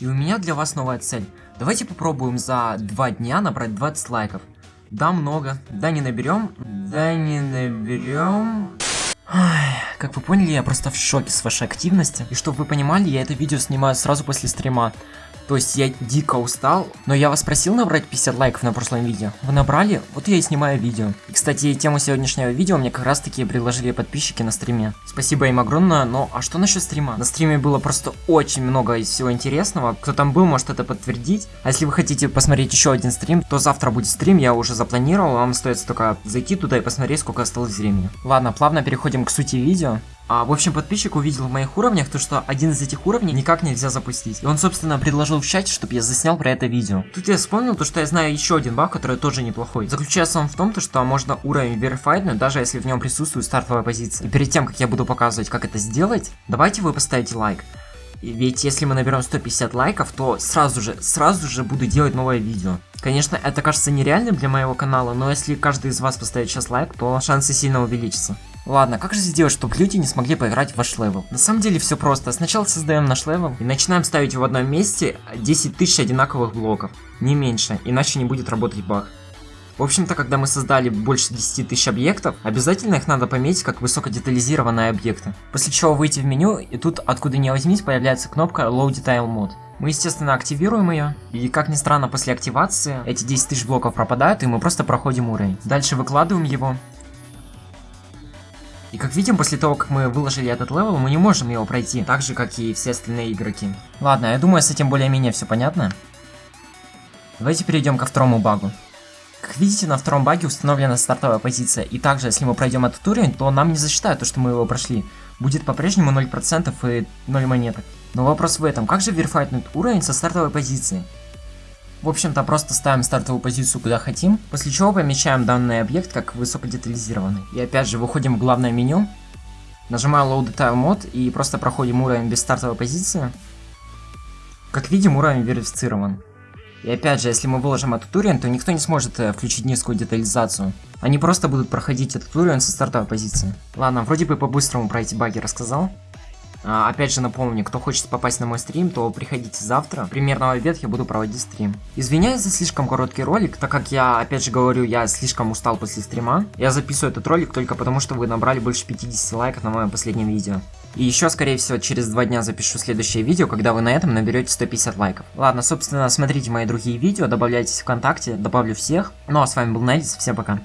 И у меня для вас новая цель. Давайте попробуем за два дня набрать 20 лайков. Да, много. Да, не наберем. Да, не наберем. Как вы поняли, я просто в шоке с вашей активности. И чтобы вы понимали, я это видео снимаю сразу после стрима. То есть я дико устал, но я вас просил набрать 50 лайков на прошлом видео. Вы набрали? Вот я и снимаю видео. И, кстати, тему сегодняшнего видео мне как раз таки предложили подписчики на стриме. Спасибо им огромное, но а что насчет стрима? На стриме было просто очень много всего интересного. Кто там был, может это подтвердить. А если вы хотите посмотреть еще один стрим, то завтра будет стрим, я уже запланировал. Вам остается только зайти туда и посмотреть, сколько осталось времени. Ладно, плавно переходим к сути видео. А, в общем, подписчик увидел в моих уровнях то, что один из этих уровней никак нельзя запустить. И он, собственно, предложил в чате, чтобы я заснял про это видео. Тут я вспомнил то, что я знаю еще один баг, который тоже неплохой. Заключается он в том, то, что можно уровень верифайднуть, даже если в нем присутствует стартовая позиция. И перед тем, как я буду показывать, как это сделать, давайте вы поставите лайк. Ведь если мы наберем 150 лайков, то сразу же, сразу же буду делать новое видео. Конечно, это кажется нереальным для моего канала, но если каждый из вас поставит сейчас лайк, то шансы сильно увеличатся. Ладно, как же сделать, чтобы люди не смогли поиграть в ваш level? На самом деле все просто. Сначала создаем наш level и начинаем ставить в одном месте 10 тысяч одинаковых блоков. Не меньше, иначе не будет работать баг. В общем-то, когда мы создали больше 10 тысяч объектов, обязательно их надо пометить как высокодетализированные объекты. После чего выйти в меню, и тут, откуда не возьмись, появляется кнопка Low Detail Mode. Мы, естественно, активируем ее, и, как ни странно, после активации эти 10 тысяч блоков пропадают, и мы просто проходим уровень. Дальше выкладываем его, и как видим, после того, как мы выложили этот level, мы не можем его пройти, так же, как и все остальные игроки. Ладно, я думаю, с этим более-менее все понятно. Давайте перейдем ко второму багу. Как видите, на втором баге установлена стартовая позиция, и также, если мы пройдем этот уровень, то нам не засчитают то, что мы его прошли. Будет по-прежнему 0% и 0 монеток. Но вопрос в этом, как же верифайнуть уровень со стартовой позиции? В общем-то, просто ставим стартовую позицию куда хотим, после чего помечаем данный объект как высокодетализированный. И опять же, выходим в главное меню, нажимаем Load Detail Mode и просто проходим уровень без стартовой позиции. Как видим, уровень верифицирован. И опять же, если мы выложим этот уровень, то никто не сможет э, включить низкую детализацию. Они просто будут проходить этот уровень со стартовой позиции. Ладно, вроде бы по-быстрому про эти баги рассказал. А, опять же напомню, кто хочет попасть на мой стрим, то приходите завтра. Примерно в обед я буду проводить стрим. Извиняюсь за слишком короткий ролик, так как я, опять же говорю, я слишком устал после стрима. Я записываю этот ролик только потому, что вы набрали больше 50 лайков на моем последнем видео. И еще, скорее всего, через два дня запишу следующее видео, когда вы на этом наберете 150 лайков. Ладно, собственно, смотрите мои другие видео, добавляйтесь в ВКонтакте, добавлю всех. Ну а с вами был Найдис, всем пока.